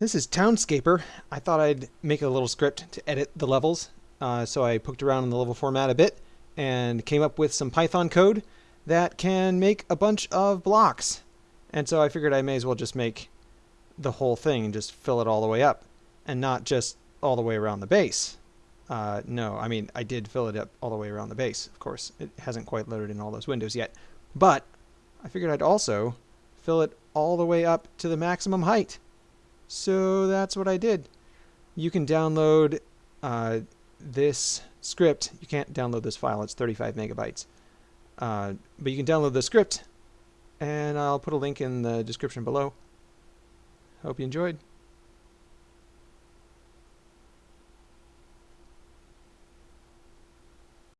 This is Townscaper. I thought I'd make a little script to edit the levels. Uh, so I poked around in the level format a bit and came up with some Python code that can make a bunch of blocks. And so I figured I may as well just make the whole thing and just fill it all the way up and not just all the way around the base. Uh, no, I mean, I did fill it up all the way around the base, of course. It hasn't quite loaded in all those windows yet. But I figured I'd also fill it all the way up to the maximum height. So that's what I did. You can download uh, this script. You can't download this file, it's 35 megabytes. Uh, but you can download the script, and I'll put a link in the description below. Hope you enjoyed.